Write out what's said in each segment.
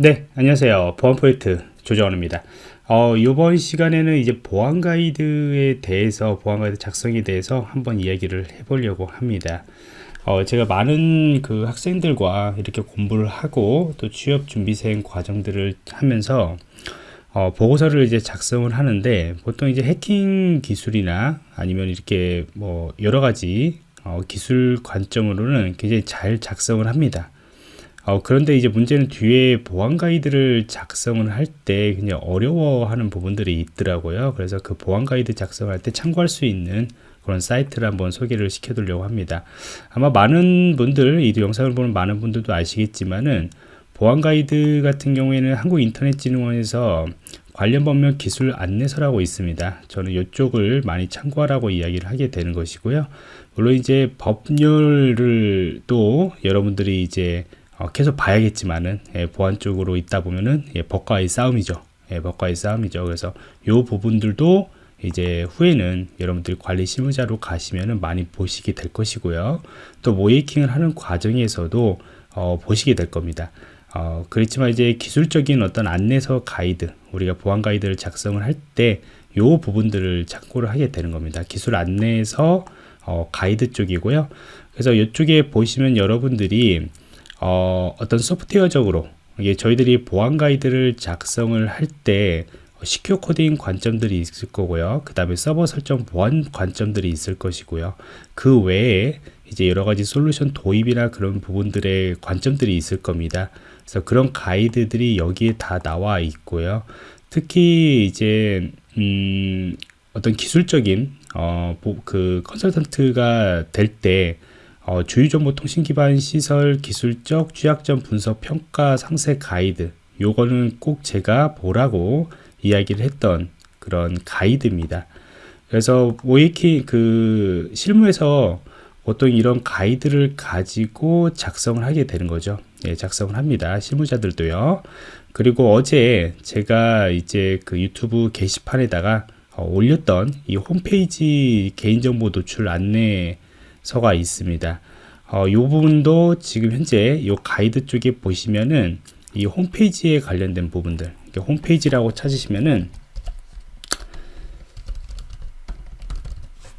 네, 안녕하세요. 보안 포인트 조정원입니다. 어, 이번 시간에는 이제 보안 가이드에 대해서, 보안 가이드 작성에 대해서 한번 이야기를 해보려고 합니다. 어, 제가 많은 그 학생들과 이렇게 공부를 하고 또 취업 준비생 과정들을 하면서 어, 보고서를 이제 작성을 하는데 보통 이제 해킹 기술이나 아니면 이렇게 뭐 여러 가지 어, 기술 관점으로는 굉장히 잘 작성을 합니다. 어, 그런데 이제 문제는 뒤에 보안 가이드를 작성을 할 때 그냥 어려워하는 부분들이 있더라고요. 그래서 그 보안 가이드 작성할 때 참고할 수 있는 그런 사이트를 한번 소개를 시켜드리려고 합니다. 아마 많은 분들, 이 영상을 보는 많은 분들도 아시겠지만은 보안 가이드 같은 경우에는 한국인터넷진흥원에서 관련 법령 기술 안내서라고 있습니다. 저는 이쪽을 많이 참고하라고 이야기를 하게 되는 것이고요. 물론 이제 법률을 또 여러분들이 이제 어, 계속 봐야겠지만은 예, 보안 쪽으로 있다 보면은 예, 법과의 싸움이죠. 예, 법과의 싸움이죠. 그래서 이 부분들도 이제 후에는 여러분들이 관리 실무자로 가시면은 많이 보시게 될 것이고요. 또 모이킹을 하는 과정에서도 어, 보시게 될 겁니다. 어, 그렇지만 이제 기술적인 어떤 안내서 가이드, 우리가 보안 가이드를 작성을 할때이 부분들을 참고를 하게 되는 겁니다. 기술 안내서 어, 가이드 쪽이고요. 그래서 이쪽에 보시면 여러분들이 어, 어떤 소프트웨어적으로 이게 저희들이 보안 가이드를 작성을 할때 시큐어 코딩 관점들이 있을 거고요. 그 다음에 서버 설정 보안 관점들이 있을 것이고요. 그 외에 이제 여러 가지 솔루션 도입이나 그런 부분들의 관점들이 있을 겁니다. 그래서 그런 가이드들이 여기에 다 나와 있고요. 특히 이제 음, 어떤 기술적인 어, 그 컨설턴트가 될때 어, 주유정보통신 기반 시설 기술적 취약점 분석 평가 상세 가이드 요거는 꼭 제가 보라고 이야기를 했던 그런 가이드입니다. 그래서 모이키 그 실무에서 보통 이런 가이드를 가지고 작성을 하게 되는 거죠. 예, 작성을 합니다. 실무자들도요. 그리고 어제 제가 이제 그 유튜브 게시판에다가 어, 올렸던 이 홈페이지 개인정보 노출 안내 서가 있습니다. 어, 이 부분도 지금 현재 이 가이드 쪽에 보시면은 이 홈페이지에 관련된 부분들 홈페이지라고 찾으시면은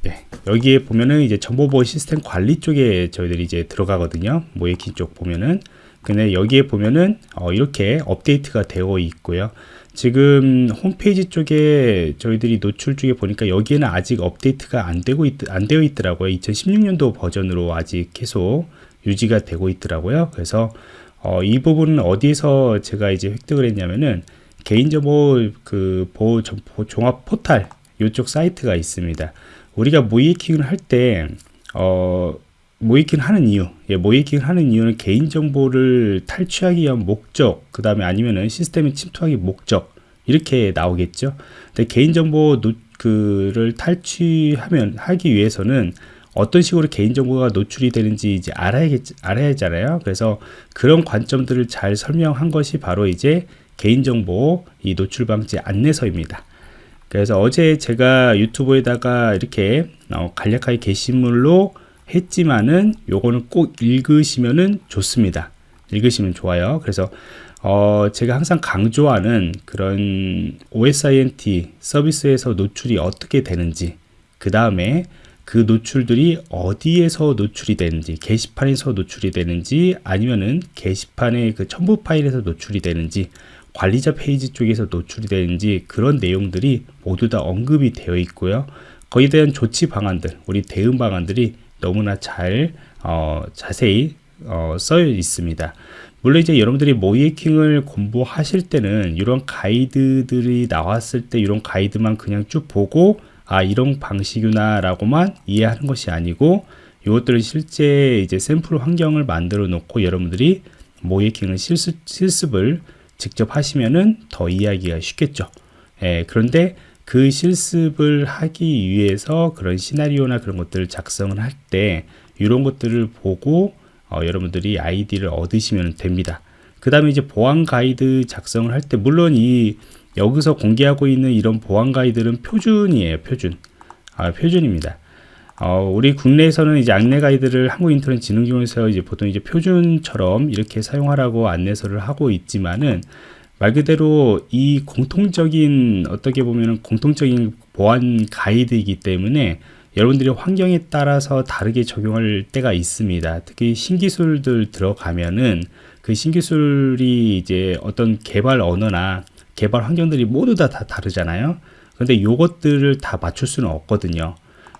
네, 여기에 보면은 이제 정보보호 시스템 관리 쪽에 저희들이 이제 들어가거든요 모이킹 쪽 보면은 근데 여기에 보면은 어, 이렇게 업데이트가 되어 있고요 지금 홈페이지 쪽에 저희들이 노출 쪽에 보니까 여기에는 아직 업데이트가 안 되고 있, 안 되어 있더라고요. 2016년도 버전으로 아직 계속 유지가 되고 있더라고요. 그래서 어, 이 부분은 어디서 제가 이제 획득을 했냐면은 개인정보 그 보호 종합 포탈 이쪽 사이트가 있습니다. 우리가 모이킹을 할때 어, 모이킹 하는 이유, 예, 모이킹 하는 이유는 개인정보를 탈취하기 위한 목적, 그 다음에 아니면은 시스템에 침투하기 목적, 이렇게 나오겠죠. 근데 개인정보 그를 탈취하면, 하기 위해서는 어떤 식으로 개인정보가 노출이 되는지 이제 알아야겠, 알아야 잖아요. 그래서 그런 관점들을 잘 설명한 것이 바로 이제 개인정보 이 노출 방지 안내서입니다. 그래서 어제 제가 유튜브에다가 이렇게 어, 간략하게 게시물로 했지만은 요거는 꼭 읽으시면은 좋습니다. 읽으시면 좋아요. 그래서 어, 제가 항상 강조하는 그런 OSINT 서비스에서 노출이 어떻게 되는지 그 다음에 그 노출들이 어디에서 노출이 되는지 게시판에서 노출이 되는지 아니면은 게시판의 그 첨부 파일에서 노출이 되는지 관리자 페이지 쪽에서 노출이 되는지 그런 내용들이 모두 다 언급이 되어 있고요 거기에 대한 조치 방안들 우리 대응 방안들이 너무나 잘 어, 자세히 어, 써 있습니다. 물론 이제 여러분들이 모이킹을 공부하실 때는 이런 가이드들이 나왔을 때 이런 가이드만 그냥 쭉 보고 아 이런 방식이구나 라고만 이해하는 것이 아니고 이것들을 실제 이제 샘플 환경을 만들어 놓고 여러분들이 모이킹을 실습, 실습을 직접 하시면은 더 이해하기가 쉽겠죠. 예, 그런데 그 실습을 하기 위해서 그런 시나리오나 그런 것들을 작성을 할 때 이런 것들을 보고 어, 여러분들이 아이디를 얻으시면 됩니다. 그 다음에 이제 보안 가이드 작성을 할 때 물론 이 여기서 공개하고 있는 이런 보안 가이드는 표준이에요 표준 아, 표준입니다 어, 우리 국내에서는 이제 안내 가이드를 한국인터넷진흥공에서 이제 보통 이제 표준처럼 이렇게 사용하라고 안내서를 하고 있지만은 말 그대로 이 공통적인 어떻게 보면은 공통적인 보안 가이드이기 때문에 여러분들이 환경에 따라서 다르게 적용할 때가 있습니다. 특히 신기술들 들어가면은 그 신기술이 이제 어떤 개발 언어나 개발 환경들이 모두 다, 다 다르잖아요. 근데 요것들을 다 맞출 수는 없거든요.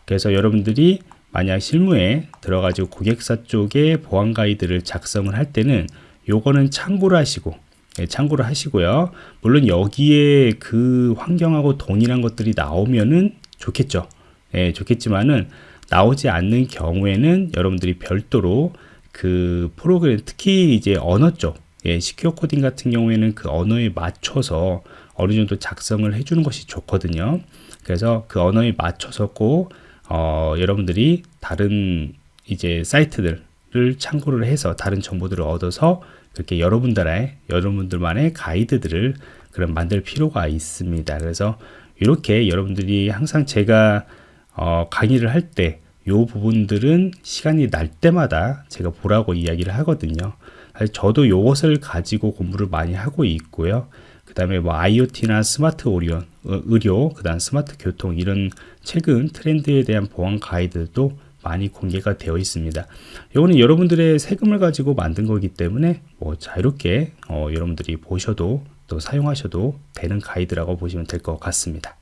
그래서 여러분들이 만약 실무에 들어가지고 고객사 쪽에 보안 가이드를 작성을 할 때는 요거는 참고를 하시고 예, 참고를 하시고요. 물론 여기에 그 환경하고 동일한 것들이 나오면은 좋겠죠. 예, 좋겠지만은 나오지 않는 경우에는 여러분들이 별도로 그 프로그램 특히 이제 언어 쪽 예, 시큐어 코딩 같은 경우에는 그 언어에 맞춰서 어느 정도 작성을 해주는 것이 좋거든요. 그래서 그 언어에 맞춰서 꼭 어, 여러분들이 다른 이제 사이트들을 참고를 해서 다른 정보들을 얻어서 그렇게 여러분들의 여러분들만의 가이드들을 그럼 만들 필요가 있습니다. 그래서 이렇게 여러분들이 항상 제가 어, 강의를 할 때 이 부분들은 시간이 날 때마다 제가 보라고 이야기를 하거든요. 저도 이것을 가지고 공부를 많이 하고 있고요. 그 다음에 뭐 IoT나 스마트 오리온, 어, 의료, 그 다음 스마트 교통 이런 최근 트렌드에 대한 보안 가이드도 많이 공개가 되어 있습니다. 이거는 여러분들의 세금을 가지고 만든 거기 때문에 뭐 자유롭게 어, 여러분들이 보셔도 또 사용하셔도 되는 가이드라고 보시면 될 것 같습니다.